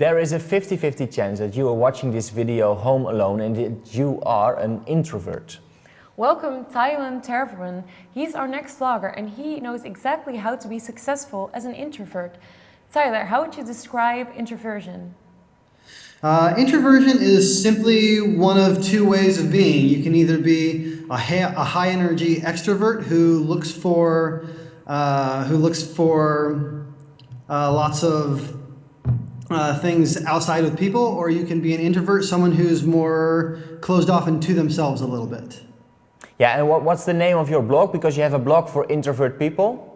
There is a 50-50 chance that you are watching this video home alone and that you are an introvert. Welcome Tyler Tervooren. He's our next vlogger and he knows exactly how to be successful as an introvert. Tyler, how would you describe introversion? Uh, introversion is simply one of two ways of being. You can either be a, a high energy extrovert who looks for uh, who looks for uh, lots of uh, things outside with people, or you can be an introvert, someone who's more closed off into themselves a little bit. Yeah, and what, what's the name of your blog? Because you have a blog for introvert people.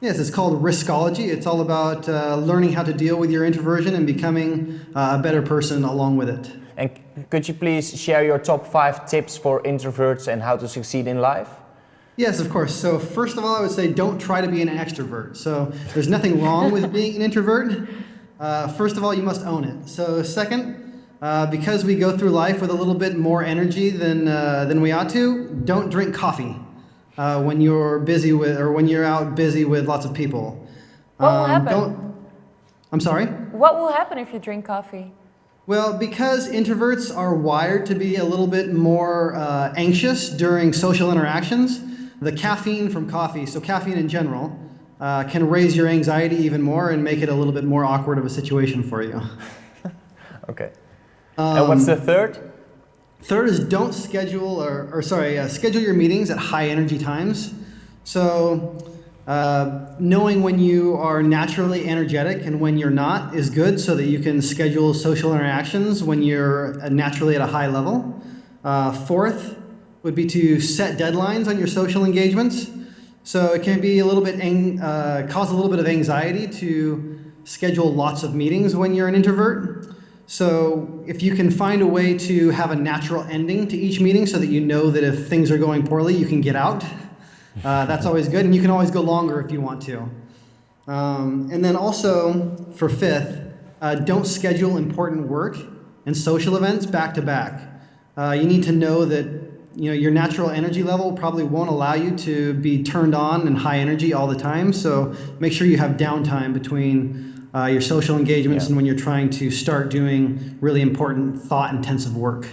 Yes, it's called Riskology. It's all about uh, learning how to deal with your introversion and becoming uh, a better person along with it. And could you please share your top five tips for introverts and how to succeed in life? Yes, of course. So first of all, I would say don't try to be an extrovert. So there's nothing wrong with being an introvert. Uh, first of all, you must own it. So second, uh, because we go through life with a little bit more energy than, uh, than we ought to, don't drink coffee uh, when you're busy with, or when you're out busy with lots of people. What um, will happen? I'm sorry? What will happen if you drink coffee? Well, because introverts are wired to be a little bit more uh, anxious during social interactions, the caffeine from coffee, so caffeine in general, uh, can raise your anxiety even more and make it a little bit more awkward of a situation for you. okay. Um, and what's the third? Third is don't schedule, or, or sorry, uh, schedule your meetings at high energy times. So uh, knowing when you are naturally energetic and when you're not is good so that you can schedule social interactions when you're naturally at a high level. Uh, fourth would be to set deadlines on your social engagements. So it can be a little bit, uh, cause a little bit of anxiety to schedule lots of meetings when you're an introvert. So if you can find a way to have a natural ending to each meeting so that you know that if things are going poorly, you can get out, uh, that's always good. And you can always go longer if you want to. Um, and then also for fifth, uh, don't schedule important work and social events back to back. Uh, you need to know that you know, your natural energy level probably won't allow you to be turned on and high energy all the time. So make sure you have downtime between uh, your social engagements yeah. and when you're trying to start doing really important thought intensive work.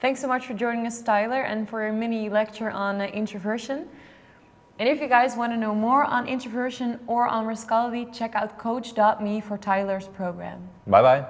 Thanks so much for joining us, Tyler, and for a mini lecture on uh, introversion. And if you guys want to know more on introversion or on Riskology, check out coach.me for Tyler's program. Bye-bye.